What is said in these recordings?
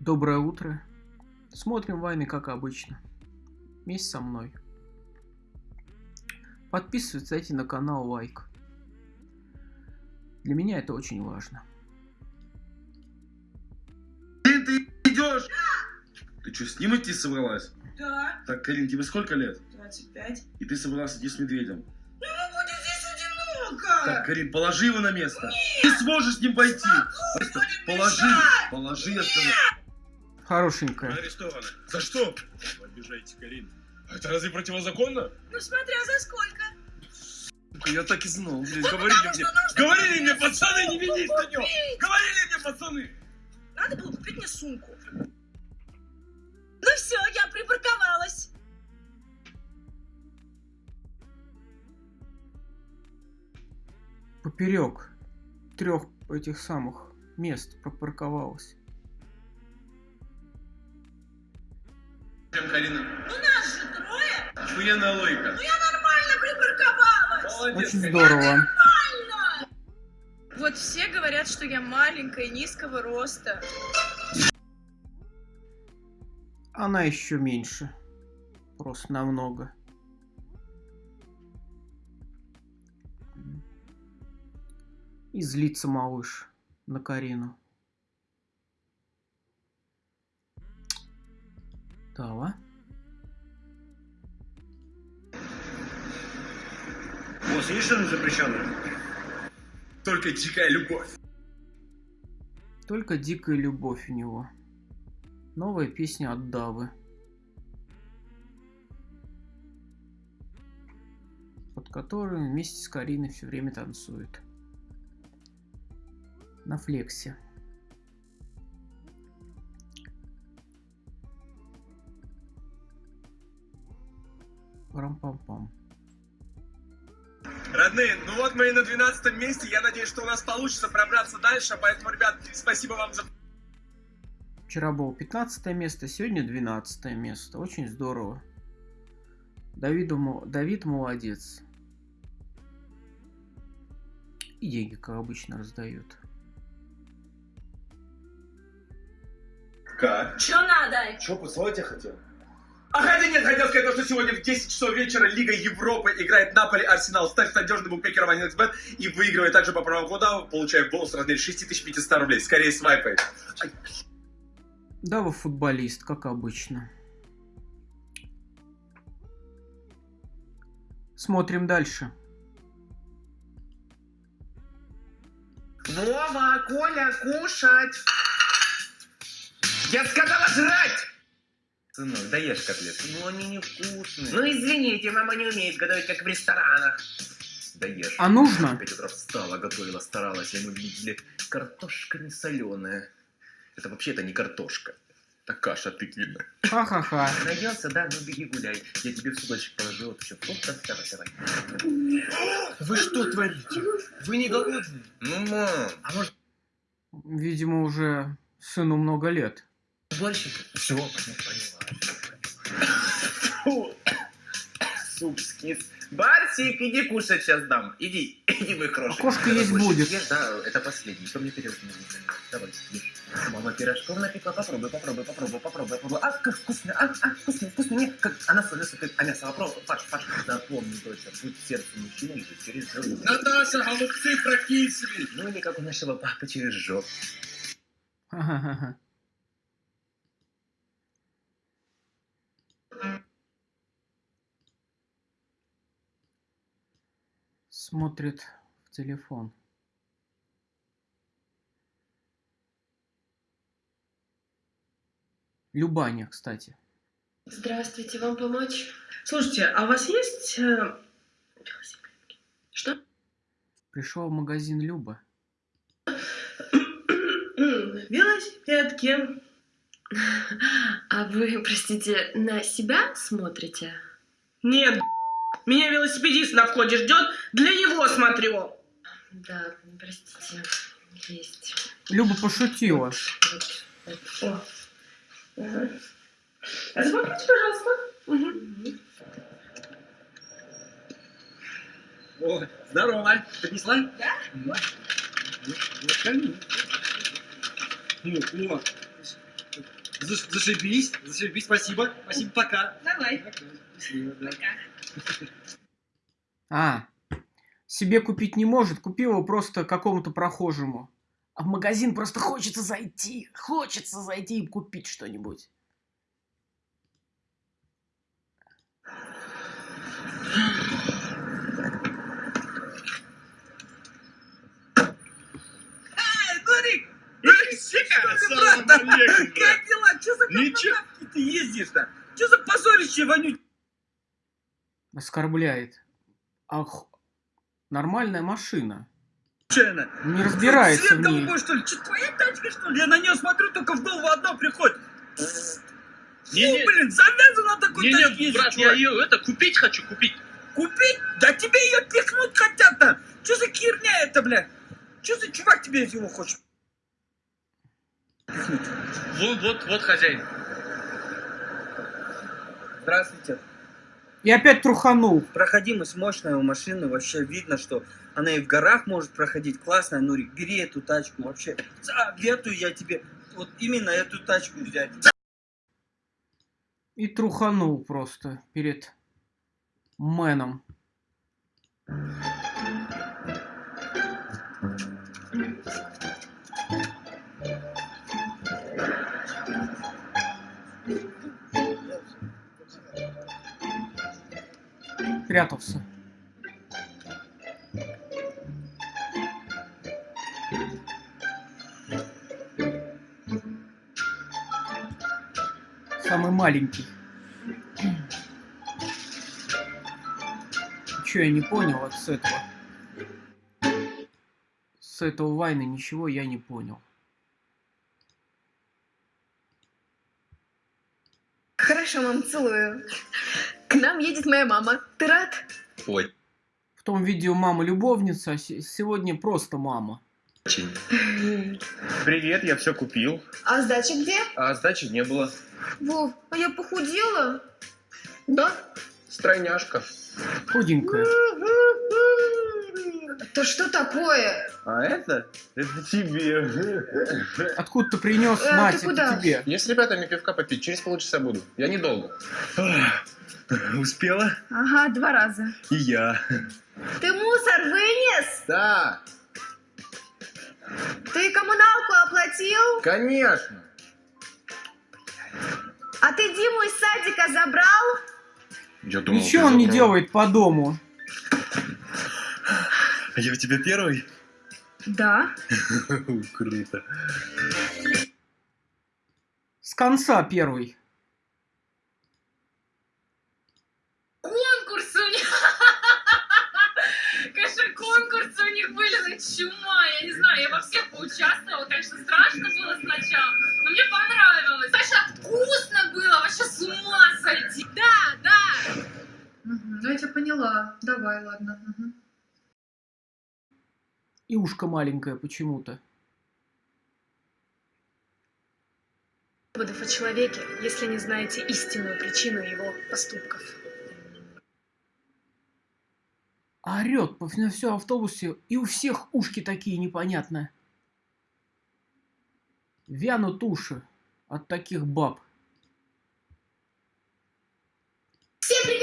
Доброе утро. Смотрим войны, как обычно. Вместе со мной. Подписывайтесь, ставьте на канал лайк. Для меня это очень важно. Карин, ты идешь? Ты что, с ним идти собралась? Да, Так, Карин, тебе сколько лет? 25. И ты собралась идти с медведем? Ну, ему будет здесь одиноко. Так, Карин, положи его на место. Ты сможешь с ним пойти. Просто положи, положи, я сказал. Хорошенькая. арестованы. За что? Вы обижаете Карин. Это разве противозаконно? Ну, смотря за сколько. Я так и знал, блядь, говорили Потому мне. Говорили мне, пацаны, не ведись на купить. Говорили мне, пацаны! Надо было купить мне сумку. Ну все, я припарковалась. Поперек трех этих самых мест пропарковалась. Карина, Ну, нас же трое. охуенная логика. Ну, я нормально припарковалась. Молодец. Очень здорово. Вот все говорят, что я маленькая, низкого роста. Она еще меньше. Просто намного. И злится малыш на Карину. Дала. Босс, есть что-нибудь запрещенное? Только дикая любовь. Только дикая любовь у него. Новая песня от Давы. Под которую вместе с Кариной все время танцует. На флексе. Парам-пам-пам. Родные, ну вот мы и на 12 месте. Я надеюсь, что у нас получится пробраться дальше. Поэтому, ребят, спасибо вам за... Вчера было 15 место, сегодня 12 место. Очень здорово. Давиду, Давид молодец. И деньги, как обычно, раздают. Как? Че надо? Че, поцеловать я хотел? А хотя нет, хотел сказать, то, что сегодня в 10 часов вечера Лига Европы играет Наполи Арсенал. Ставь надежный букмекер в 1xbet и выигрывай также по промокоду, получая бонус в размере 6500 рублей. Скорее свайпай. Ай, Дава футболист, как обычно. Смотрим дальше. Вова, Коля, кушать! Я сказала жрать! Сынок, даешь котлеты. Ну, они невкусные. Ну, извините, мама не умеет готовить, как в ресторанах. Даешь. А нужно? В пять утра встала, готовила, старалась, а мы видели, картошка не соленая. Это вообще-то не картошка. Это каша тыквенная. Ха-ха-ха. Наелся, да? Ну, беги гуляй. Я тебе в судочек положил, вот еще фрукт давай, давай. Вы что творите? Вы не голодные? Ну, мам. А может, Видимо, уже сыну много лет. Борщик? Все, поняла. Фу. Суп скис. Барсик, иди кушать сейчас дам. Иди, иди, мой хороший. Окошко Давай есть больше будет. съешь, Да, это последний. Что мне не нужно? Давай, ешь. Мама пирожков напекла. Попробуй, попробуй, попробуй, попробуй, попробуй. А, как вкусно, а, а, вкусно, вкусно. Нет, как она солится, как а мясо. Попробуй, Паш, Паш, запомни, доча, путь сердца мужчины идет через желудок. Наташа, голубцы прокисли! Ну или как у нашего папы через жопу. Ха-ха-ха. Смотрит в телефон. Любаня, кстати. Здравствуйте, вам помочь? Слушайте, а у вас есть э, велосипедки? Что? Пришел в магазин Люба. Велосипедки. А вы, простите, на себя смотрите? Нет, меня велосипедист на входе ждет, для него смотрю. Да, простите, есть. Люба пошутила. Вот, вот. О. Ага. А запомните, пожалуйста. Мгм. О, здорово. Принесла? Да. Ну, вот. Ну. Заш- Зашибись, зашибись, спасибо. Спасибо, пока. Давай. Счастливо, да. А, себе купить не может, купил его просто какому-то прохожему. А в магазин просто хочется зайти, хочется зайти и купить что-нибудь. Как дела? Че за ты ездишь-то? Че за позорище, вонючее? Оскорбляет. Ах, нормальная машина. Не разбирается в Цвет ней. голубой, что ли? Че, твоя тачка, что ли? Я на нее смотрю, только в голову одно приходит. Фу, Не-не. блин, завязан на такой тачке Не-не, ездить, брат, я чувак. ее это купить хочу, купить. Купить? Да тебе ее пихнуть хотят-то. Че за херня это, бля? Че за чувак тебе его хочет? Вот, вот, вот хозяин. Здравствуйте. И опять труханул. Проходимость мощная у машины, вообще видно, что она и в горах может проходить. Классная, Нурик, бери эту тачку, вообще. Советую я тебе вот именно эту тачку взять. И труханул просто перед мэном. Прятался. Самый маленький. Че я не понял вот с этого? С этого вайна ничего я не понял. Хорошо, мам, целую. К нам едет моя мама. Ты рад? Ой, В том видео мама любовница, а се- сегодня просто мама. очень. Привет, я все купил. А сдача где? А сдачи не было. Вов, а я похудела? Да? Стройняшка. Худенькая. То что такое? А это? Это тебе. Откуда ты принес, Э, Надя, ты куда? это тебе? Я с ребятами пивка попить, через полчаса буду. Я недолго. Успела? Ага, два раза. И я. Ты мусор вынес? Да, Ты коммуналку оплатил? конечно. А ты Диму из садика забрал? Я Ничего он не делает по дому. А я у тебя первый? Да. Круто. С конца первый. Конкурсы у них. Конечно, конкурсы у них были на чума. Я не знаю, я во всех поучаствовала. Конечно, страшно было сначала, но мне понравилось. Саша, вкусно было, вообще с ума сойти. Да, да. Ну, я тебя поняла. Давай, ладно. И ушко маленькое почему-то. Выводов о человеке, если не знаете истинную причину его поступков. А орет на всем автобусе, и у всех ушки такие непонятные. Вянут уши от таких баб. Всем привет,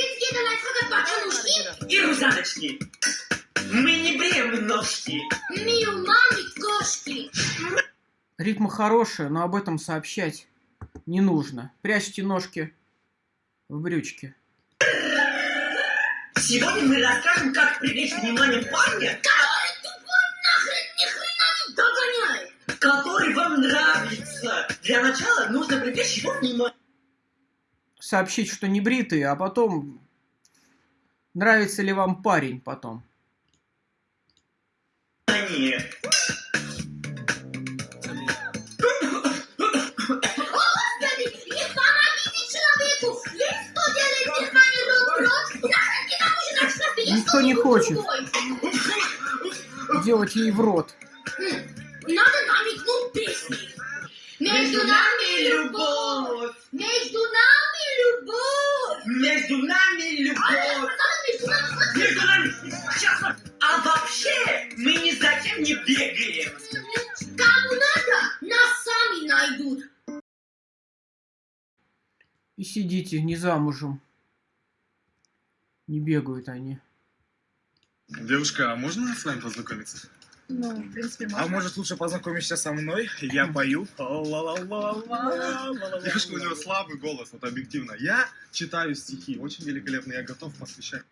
бабушки и Рузаночки. Мы не бреем ножки. Мию мамы кошки. Ритма хорошая, но об этом сообщать не нужно. Прячьте ножки в брючки. Сегодня мы расскажем, как привлечь внимание парня, который тупо нахрен ни хрена не догоняет, который вам нравится. Для начала нужно привлечь его внимание. Сообщить, что не бритые, а потом нравится ли вам парень потом. Не помогите человеку! Есть кто делает без мамы рот-рот? Нахрен не нам уже наш нас Никто не хочет делать ей в рот. Надо намекнуть песней. Между нами любовь! Между нами любовь! Между нами любовь. Нами. Сейчас. А вообще, мы ни за кем не бегаем. Кому надо, нас сами найдут. И сидите, не замужем. Не бегают они. Девушка, а можно с вами познакомиться? Ну, в принципе, А может лучше познакомишься со мной? Я пою. Девушка, у него слабый голос, вот объективно. Я читаю стихи, очень великолепно, я готов посвящать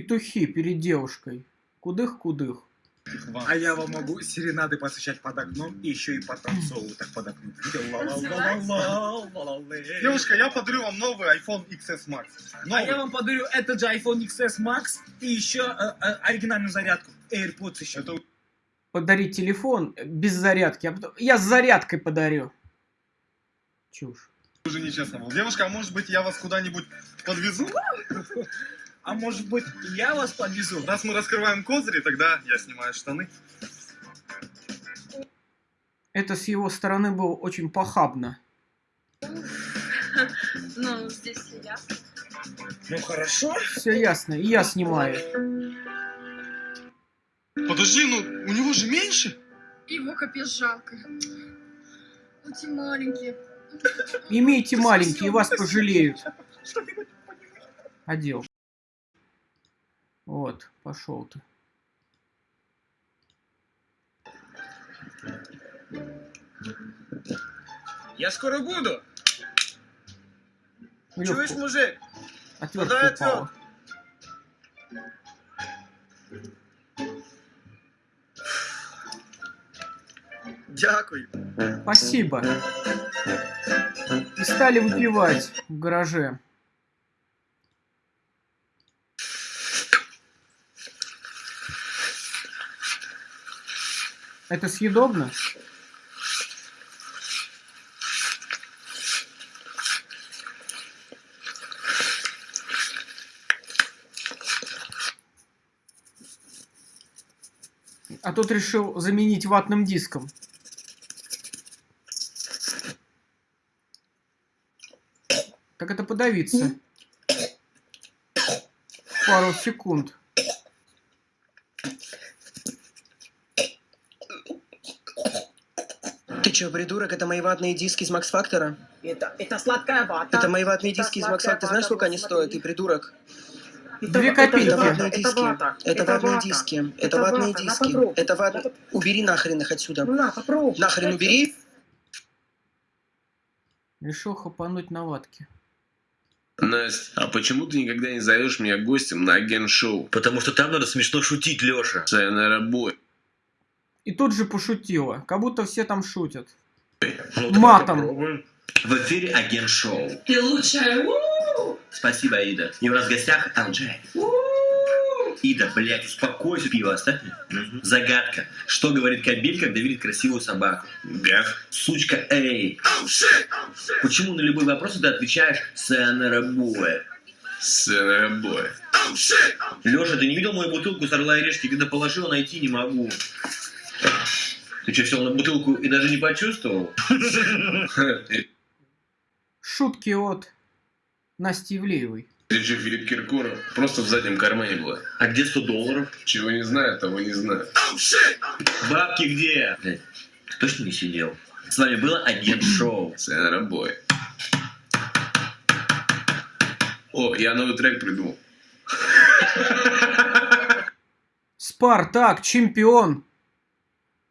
Петухи перед девушкой. Кудых-кудых. А я вам могу серенады посвящать под окном и еще и потанцовывать так под окном. Девушка, я подарю вам новый iPhone XS Max. А Новый. я вам подарю этот же iPhone XS Max и еще э, э, оригинальную зарядку. AirPods еще. Это Подарить телефон без зарядки. а потом- Я с зарядкой подарю. Чушь. уже нечестно было. Девушка, а может быть я вас куда-нибудь подвезу? А может быть, я вас подвезу? Раз мы раскрываем козыри, тогда я снимаю штаны. Это с его стороны было очень похабно. Ну, здесь все ясно. Ну хорошо. Все ясно, и я снимаю. Подожди, ну у него же меньше. Его капец жалко. Эти маленькие. Имейте маленькие, вас пожалеют. Одел. Вот, пошел ты. Я скоро буду. Лёвку, Чуешь, мужик? отвертка подай упала. Дякую. Спасибо. И стали выпивать в гараже. Это съедобно? А тут решил заменить ватным диском. Как это подавиться? Пару секунд. Чё, придурок? Это мои ватные диски из Макс Фактора? Это, это сладкая вата. Это мои ватные Это диски из Макс Фактора. Знаешь, сколько они смотри. стоят? Ты придурок. Это Две копейки. Это ватные это диски. вата, Это ватные вата. диски. Это ватные вата, диски. Это ват... Убери нахрен их отсюда. Ну на, попробуй. Нахрен убери. Решил хапануть на ватке. Настя, а почему ты никогда не зовешь меня гостем на агент-шоу? Потому что там надо смешно шутить, Леша. Sayonara бой. И тут же пошутила, как будто все там шутят. Ну, Матом. попробуем. В эфире агент шоу. Ты лучшая. У-у-у. Спасибо, Ида. И у нас в гостях Алджай. Ида, блядь, успокойся, пиво оставь мне. Загадка. Что говорит кабель, когда видит красивую собаку? Гав. Сучка, эй. Почему на любой вопрос ты отвечаешь «Sayonara boy»? Sayonara бой. Леша, ты не видел мою бутылку с Орла и Решки? Когда положил, найти не могу. Ты что, сел на бутылку и даже не почувствовал? Шутки от Насти Ивлеевой. Речи Филипп Киркоров просто в заднем кармане была. А где 100 долларов? Чего не знаю, того не знаю. Бабки где? Блядь, ты точно не сидел? С вами было агент шоу. Sayonara бой. О, я новый трек придумал. Спартак, чемпион.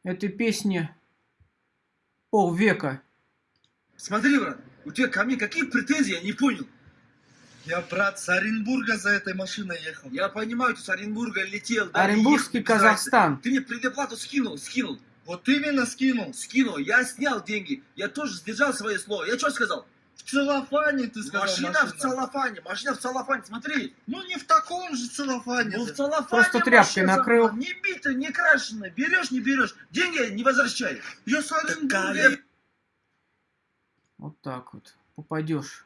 Этой песни полвека. Смотри, брат, у тебя ко мне какие претензии, я не понял. Я, брат, с Оренбурга за этой машиной ехал. Я понимаю, ты с Оренбурга летел. да, Оренбургский ехал. Казахстан. Ты мне предоплату скинул, скинул. Вот именно скинул. Скинул, я снял деньги. Я тоже сдержал свое слово. Я что сказал? В целлофане, ты сказал, машина, в целлофане, машина в целлофане, смотри. Ну не в таком же целлофане. Ну в целлофане Просто тряпкой машина, накрыл. Не битая, не крашеная. Берешь, не берешь. Деньги не возвращай. Я с Оренбурга. Вот так вот. Попадешь.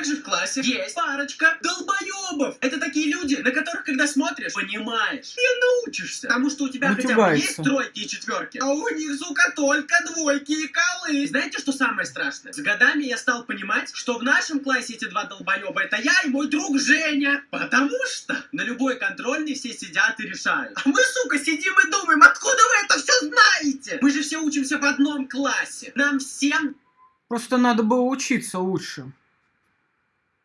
Как же в классе есть парочка долбоебов. Это такие люди, на которых, когда смотришь, понимаешь и научишься. Потому что у тебя хотя бы Матюгается. есть тройки и четверки, а у них, сука, только двойки и колы. Знаете, что самое страшное? С годами я стал понимать, что в нашем классе эти два долбоеба это я и мой друг Женя. Потому что на любой контрольной все сидят и решают. А мы, сука, сидим и думаем, откуда вы это все знаете? Мы же все учимся в одном классе. Нам всем Просто надо было учиться лучше.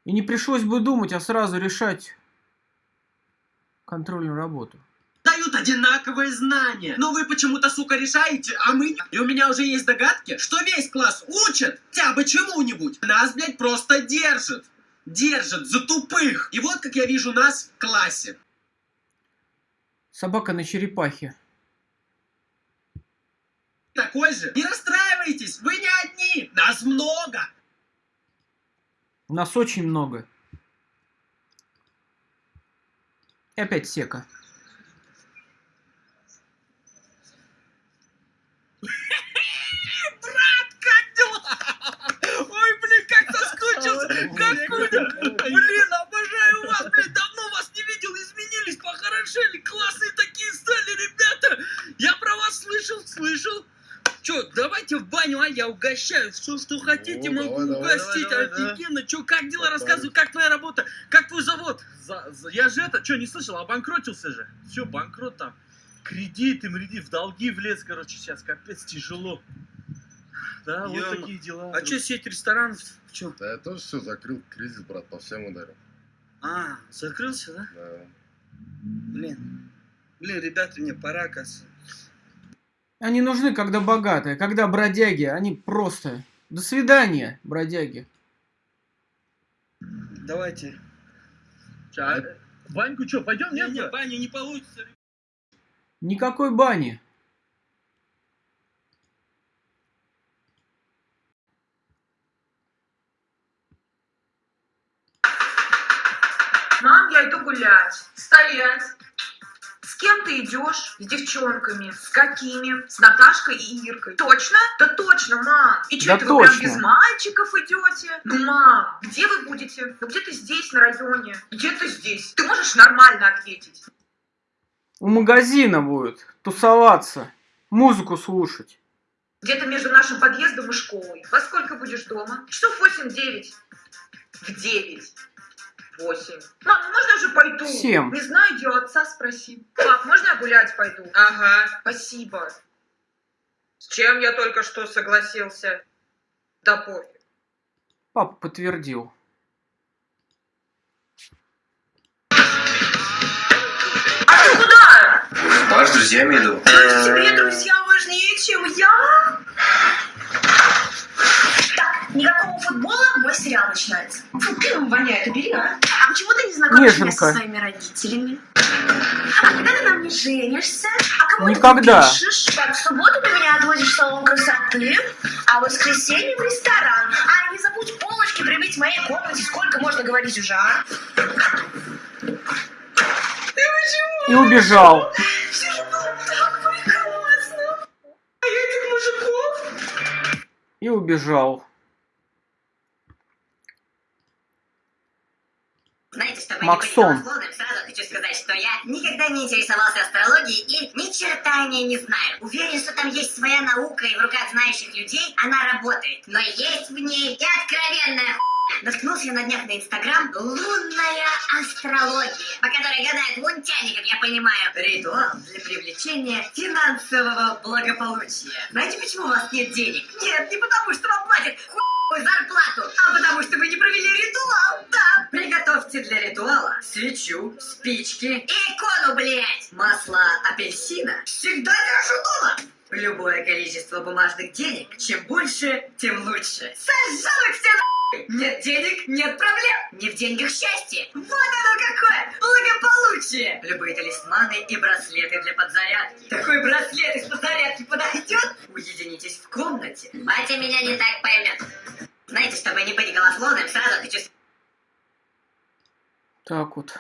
И не пришлось бы думать, а сразу решать контрольную работу. дают одинаковые знания. Но вы почему-то, сука, решаете, а мы... И у меня уже есть догадки, что весь класс учит хотя бы чему-нибудь. Нас, блядь, просто держит. Держит за тупых. И вот как я вижу нас в классе. Собака на черепахе. Такой же. Не расстраивайтесь, вы не одни. Нас много. Нас очень много. И опять сека. Брат, как дела? Ой, блин, как соскучился. Как Куня. Блин, обожаю вас, блин, давно вас не видел, изменились, похорошели, классные такие стали, ребята. Я про вас слышал, слышал. Че, давайте в баню, а я угощаю. Все, что хотите, О, могу давай, угостить. давай, давай, Офигенно. Че, как дела? Рассказывай, как твоя работа? Как твой завод? За- за- я же это, что, не слышал, обанкротился же. Все, банкрот там. Кредиты, мреди, в долги влез, короче, сейчас капец тяжело. Да, вот Ё-мо. такие дела. А че, сеть ресторанов? Че? Да я тоже все закрыл, кризис, брат, по всем ударил. А, закрылся, да? Да. Блин. Блин, ребята, мне пора, кажется. Они нужны, когда богатые, когда бродяги, они просто... До свидания, бродяги. Давайте. А, Ваньку что, пойдем, Не, нет? не, брат? баня не получится. Никакой бани. Мам, я иду гулять. Стоять. Кем ты идешь? С девчонками. С какими? С Наташкой и Иркой. Точно? Да точно, мам. И что Да это вы прям точно. без мальчиков идете? Ну, мам, где вы будете? Ну, где-то здесь, на районе. Где-то здесь. Ты можешь нормально ответить? У магазина будет тусоваться, музыку слушать. Где-то между нашим подъездом и школой. Во сколько будешь дома? Часов 8-9. В 9. 8. Мам, ну можно я уже пойду? Семь. Не знаю, у отца спроси. Пап, можно я гулять пойду? Ага, спасибо. С чем я только что согласился? Да пофиг. Папа подтвердил. А ты куда? Паш, с друзьями иду. Тебе друзья важнее, чем я? Так, никакого футбола, мой сериал начинается. Фу, пивом воняет, убери, а? А почему ты не знакомишь меня со своими родителями? А когда ты на мне женишься? А кому Никогда. ты пишешь? Так, в субботу ты меня отвозишь в салон красоты, а в воскресенье в ресторан. А не забудь полочки прибить в моей комнате. Сколько можно говорить уже, а? И убежал. Все же было так прекрасно. А я этих мужиков? И убежал. Знаете, чтобы Максон. не быть голословным, сразу хочу сказать, что я никогда не интересовался астрологией и ни черта о ней не знаю. Уверен, что там есть своя наука, и в руках знающих людей она работает. Но есть в ней и откровенная хуйня. Наткнулся я на днях на Инстаграм «Лунная астрология», по которой гадают лунтяне, как я понимаю. Ритуал для привлечения финансового благополучия. Знаете, почему у вас нет денег? Нет, не потому, что вам платят хуйную зарплату, а потому, что вы не провели ритуал. Да, приготовьте для ритуала свечу, спички и икону, блять. Масло апельсина всегда держу дома. Любое количество бумажных денег, чем больше, тем лучше. Сожжем их все нахуй! Нет денег, нет проблем. Не в деньгах счастье. Вот оно какое благополучие. Любые талисманы и браслеты для подзарядки. Такой браслет из подзарядки подойдет? Уединитесь в комнате. Батя меня не так поймет. Знаете, чтобы не быть голословным, сразу Так вот.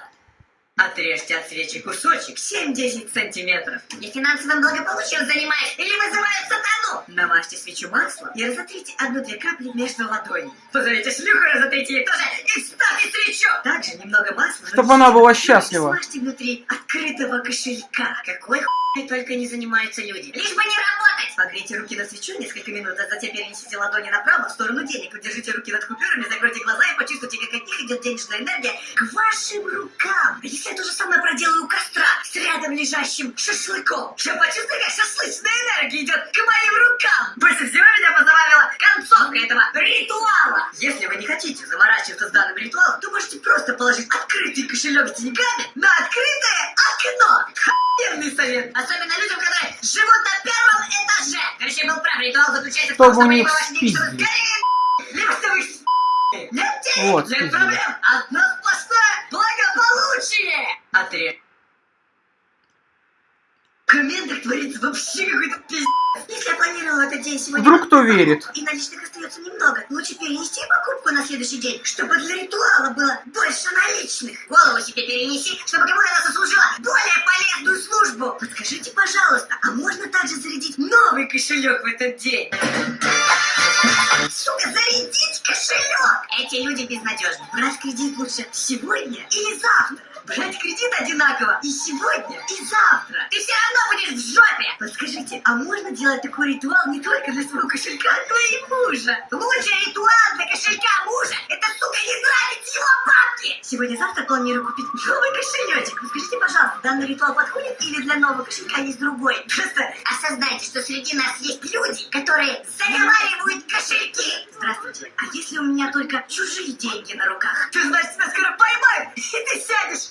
Отрежьте от свечи кусочек 7-10 сантиметров. Я финансовым благополучием занимаюсь или вызываю сатану. Намажьте свечу маслом и разотрите одну-две капли между ладоней. Позовите шлюху, разотрите ей тоже и вставьте свечу. Также немного масла. Чтоб она была счастлива. Смажьте внутри открытого кошелька. Какой хуй только не занимаются люди. Лишь бы не работать. Погрейте руки на свечу несколько минут, а затем перенесите ладони направо в сторону денег. Удержите руки над купюрами, закройте глаза и почувствуйте, как от них идет денежная энергия к вашим рукам. Если я то же самое проделаю у костра с рядом лежащим шашлыком? Я почувствую, как шашлычная энергия идет к моим рукам. Больше всего меня позабавило концовка этого ритуала. Если вы не хотите заморачиваться с данным ритуалом, то можете просто положить открытый кошелек с деньгами на открытое окно. Охуенный совет. Особенно людям, которые живут на первом этаже. Короче, был прав, ритуал заключается в том, Чтобы ваши деньги, чтобы скорее либо чтобы их. Нет Вот, спиздили. проблем. Одно сплошное благополучие. Отрежь. В комментах творится вообще какой-то пиздец. Если я планировала этот день сегодня... Вдруг кто верит? И наличных остается немного. Лучше перенести покупку на следующий день, чтобы для ритуала было больше наличных. Голову себе перенеси, чтобы кому-то она сослужила более полезную службу. Подскажите, пожалуйста, а можно также зарядить новый кошелек в этот день? Сука, зарядить кошелек! Эти люди безнадежны. Брать кредит лучше сегодня или завтра. Брать кредит одинаково и сегодня, и завтра. Ты все равно будешь в жопе. Подскажите, а можно делать такой ритуал не только для своего кошелька, но и мужа? Лучший ритуал для кошелька мужа – это, сука, не тратить его бабки. Сегодня-завтра планирую купить новый кошелечек. Подскажите, пожалуйста, данный ритуал подходит или для нового кошелька есть другой? Просто осознайте, что среди нас есть люди, которые заговаривают кошельки. Здравствуйте, а если у меня только чужие деньги на руках? То значит, тебя скоро поймают, и ты сядешь.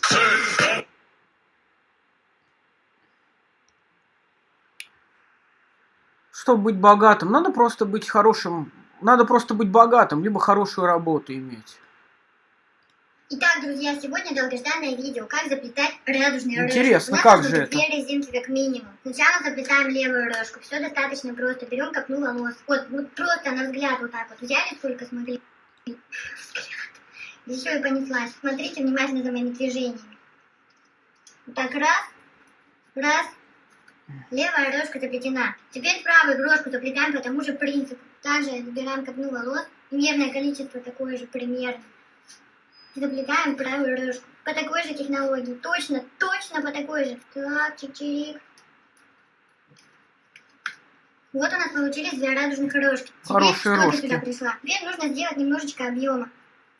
Чтобы быть богатым, надо просто быть хорошим. Надо просто быть богатым, либо хорошую работу иметь. Итак, друзья, сегодня долгожданное видео, как заплетать радужные рожки. Интересно, как же две резинки как минимум. Сначала заплетаем левую рожку, все достаточно просто. Берем копну волос. Вот, вот просто на взгляд вот так вот взяли, сколько смогли. Взгляд. Еще и понеслась. Смотрите внимательно за моими движениями. Вот так раз, раз. Левая рожка заплетена. Теперь правую рожку заплетаем по тому же принципу. Также забираем копну волос. Примерное количество такое же примерно. Заплетаем правую рожку. По такой же технологии. Точно, точно по такой же. Так, чик-чирик. Вот у нас получились две радужных рожки. Теперь Хорошие что ты рожки. сюда пришла? Теперь нужно сделать немножечко объема.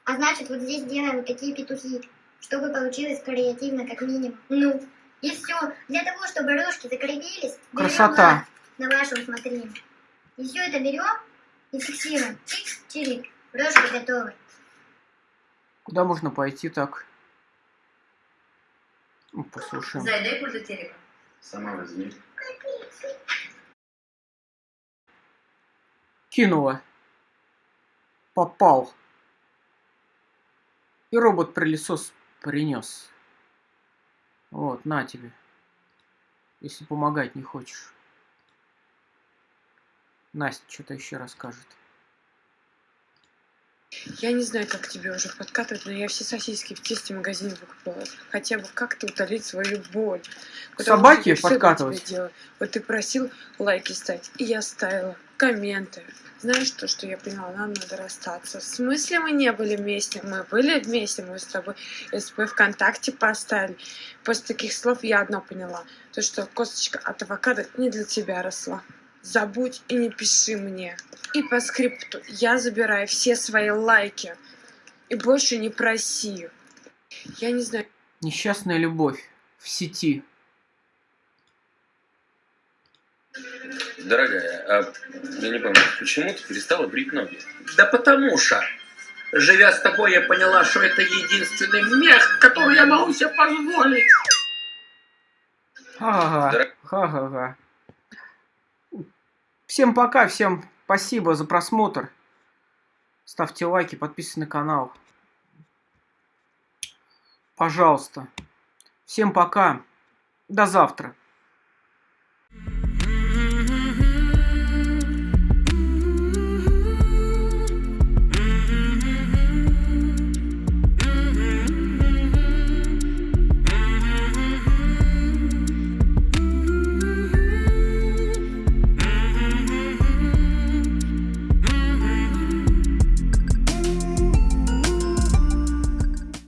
А значит, вот здесь делаем вот такие петухи, чтобы получилось креативно как минимум. Ну, и все. Для того, чтобы рожки закрепились, Красота. на ваше усмотрение. И все это берем и фиксируем. Чик-чирик. Рожки готовы. Куда можно пойти так? Ну, Послушаем. Зайдай от телека. Сама возьми. Кинула. Попал. И робот-прилесос принес. Вот, на тебе. Если помогать не хочешь. Настя что-то еще расскажет. Я не знаю, как тебе уже подкатывать, но я все сосиски в тесте в магазине выкупила. Хотя бы как-то утолить свою боль. Собаки подкатывать? Вот ты просил лайки ставить, и я ставила. Комменты. Знаешь то, что я поняла? Нам надо расстаться. В смысле мы не были вместе? Мы были вместе, мы с тобой СП ВКонтакте поставили. После таких слов я одно поняла. То, что косточка от авокадо не для тебя росла. Забудь и не пиши мне. И по скрипту я забираю все свои лайки. И больше не проси. Я не знаю. Несчастная любовь в сети. Дорогая, а я не помню, почему ты перестала брить ноги? Да потому что, живя с тобой, я поняла, что это единственный мех, который я могу себе позволить. Ха-ха-ха. Ха-ха-ха. Всем пока, всем спасибо за просмотр. Ставьте лайки, подписывайтесь на канал. Пожалуйста. Всем пока. До завтра.